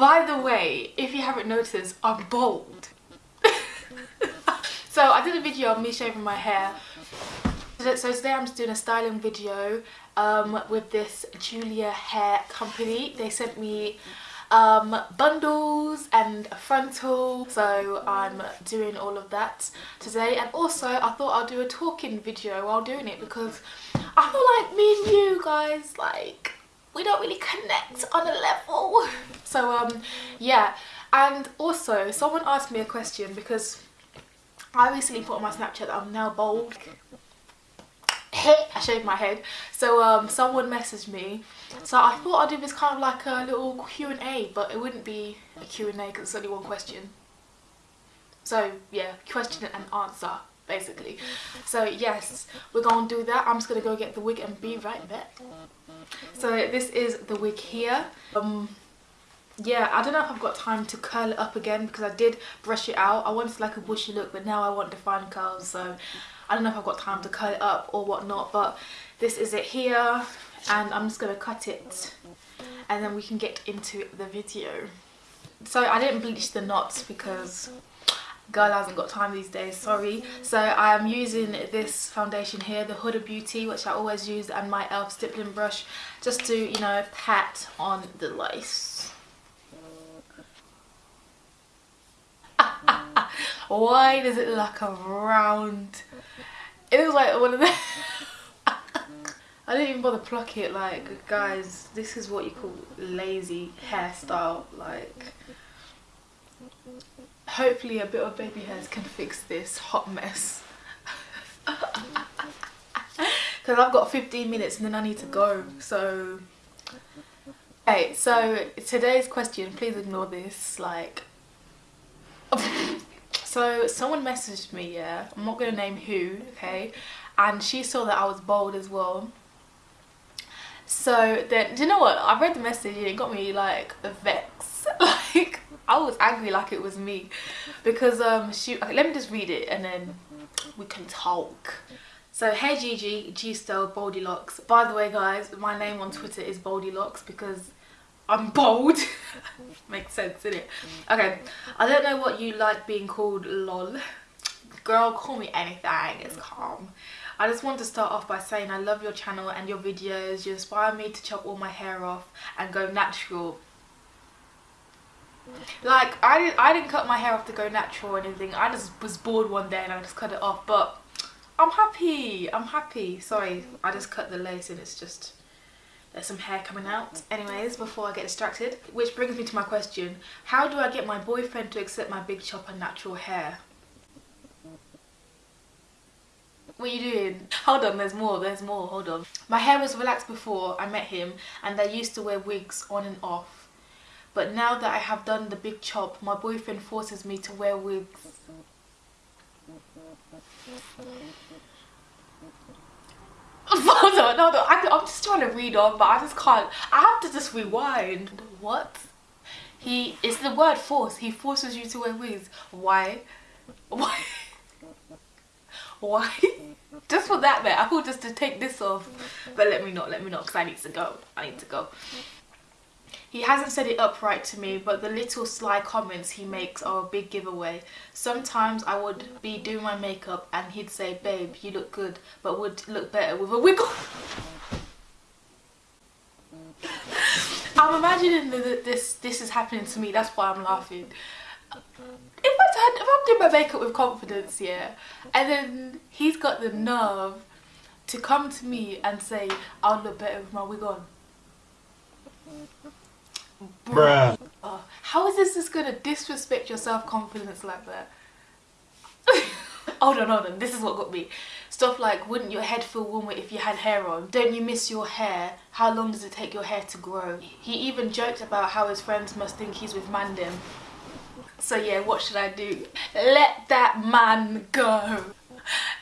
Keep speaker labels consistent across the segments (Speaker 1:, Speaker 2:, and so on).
Speaker 1: Basically, if you haven't noticed, I'm bald. so I did a video of me shaving my hair. So today I'm just doing a styling video um, with this Julia Hair Company. They sent me um, bundles and a frontal so I'm doing all of that today and also I thought I'll do a talking video while doing it because I feel like me and you guys like we don't really connect on a um yeah and also someone asked me a question because I recently put on my snapchat that I'm now bald. I shaved my head. So um someone messaged me. So I thought I'd do this kind of like a little Q&A but it wouldn't be a Q&A because it's only one question. So yeah question and answer basically. So yes we're gonna do that. I'm just gonna go get the wig and be right back. So this is the wig here. Um yeah i don't know if i've got time to curl it up again because i did brush it out. I wanted like a bushy look but now i want defined curls so i don't know if i've got time to curl it up or whatnot but this is it here and i'm just going to cut it and then we can get into the video. So i didn't bleach the knots because girl hasn't got time these days sorry. So i am using this foundation here the huda beauty which i always use and my elf stippling brush just to you know pat on the lace why does it look like a round? It looks like one of the I didn't even bother pluck it like guys this is what you call lazy hairstyle like hopefully a bit of baby hairs can fix this hot mess. Because I've got 15 minutes and then I need to go so. Okay so today's question please ignore this like so someone messaged me yeah. I'm not gonna name who okay? And she saw that I was bald as well. So then do you know what? I read the message and it got me like vexed. Like I was angry like it was me. Because um she okay, let me just read it and then we can talk. So hey Gigi G Style Boldilocks. By the way guys my name on Twitter is Boldilocks because I'm bold. Makes sense in it? Okay I don't know what you like being called lol. Girl call me anything it's calm. I just want to start off by saying I love your channel and your videos. You inspire me to chop all my hair off and go natural. Like I didn't I didn't cut my hair off to go natural or anything. I just was bored one day and I just cut it off but I'm happy. I'm happy. Sorry I just cut the lace and it's just there's some hair coming out anyways before I get distracted which brings me to my question how do I get my boyfriend to accept my big chop and natural hair what are you doing? Hold on, there's more, there's more, hold on. My hair was relaxed before I met him and I used to wear wigs on and off but now that I have done the big chop, my boyfriend forces me to wear wigs. No, no, on. I, I'm just trying to read on, but I just can't. I have to just rewind. What? He is the word force. He forces you to wear wigs. Why? Why? Why? just for that bit. I thought just to take this off. But let me not, let me not, because I need to go. I need to go. He hasn't said it upright to me, but the little sly comments he makes are a big giveaway. Sometimes I would be doing my makeup and he'd say, babe, you look good, but would look better with a wiggle. I'm imagining that this this is happening to me, that's why I'm laughing. If, I, if I'm doing my makeup with confidence, yeah, and then he's got the nerve to come to me and say, I'll look better with my wig on. Bruh. Oh, how is this just gonna disrespect your self-confidence like that? hold on, hold on. This is what got me. Stuff like, wouldn't your head feel warmer if you had hair on? Don't you miss your hair? How long does it take your hair to grow? He even joked about how his friends must think he's with Mandem. So yeah, what should I do? Let that man go.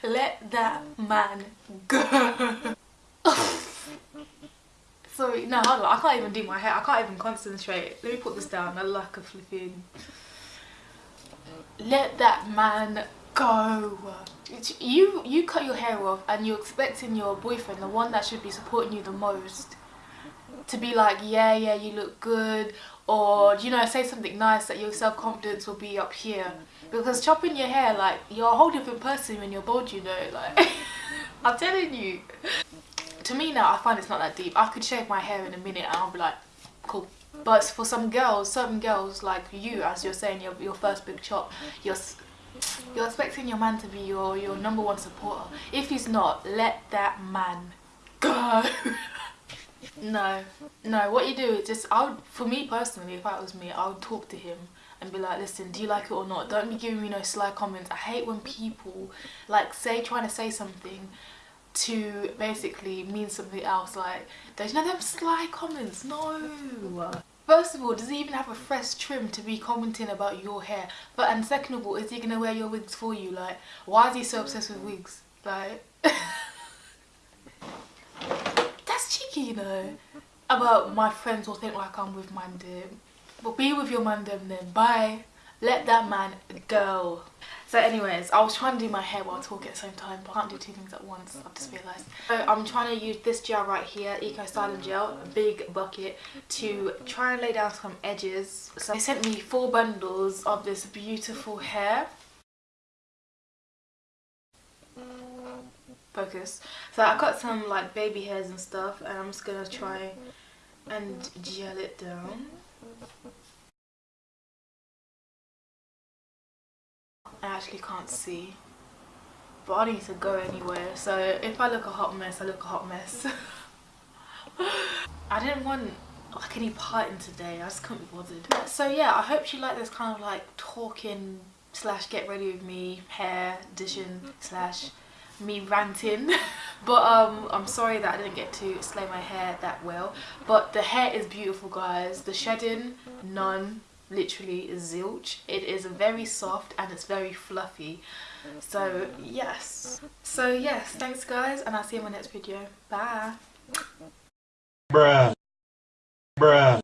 Speaker 1: Let that man go. Sorry, no, hold on. I can't even do my hair. I can't even concentrate. Let me put this down. I lack of flipping. Let that man go. You you cut your hair off and you're expecting your boyfriend, the one that should be supporting you the most, to be like, yeah, yeah, you look good. or you know say something nice that your self-confidence will be up here because chopping your hair like you're a whole different person when you're bald you know like i'm telling you to me now i find it's not that deep. I could shave my hair in a minute and i'll be like cool. But for some girls certain girls like you as you're saying your, your first big chop you're you're expecting your man to be your your number one supporter. If he's not let that man go. No no what you do is just i would for me personally if that was me i would talk to him and be like listen do you like it or not? Don't be giving me no sly comments. I hate when people like say trying to say something to basically mean something else like there's no them sly comments no First of all, does he even have a fresh trim to be commenting about your hair? But and second of all, is he gonna wear your wigs for you? Like, why is he so obsessed with wigs? Like, that's cheeky, you know. About my friends will think like I'm with Mandem. But be with your Mandem then. Bye. Let that man go. So anyways, I was trying to do my hair while talking at the same time, but I can't do two things at once, I've just realised. So I'm trying to use this gel right here, Eco Styler Gel, big bucket, to try and lay down some edges. So they sent me four bundles of this beautiful hair. Focus. So I've got some like baby hairs and stuff and I'm just gonna try and gel it down. I actually can't see. But I need to go anywhere so if I look a hot mess I look a hot mess. I didn't want like any parting today I just couldn't be bothered. So yeah I hope you like this kind of like talking slash get ready with me hair edition slash me ranting. But um i'm sorry that i didn't get to slay my hair that well. But the hair is beautiful guys. The shedding none literally zilch. It is very soft and it's very fluffy. So yes. So yes thanks guys and i'll see you in my next video. Bye. Bruh. Bruh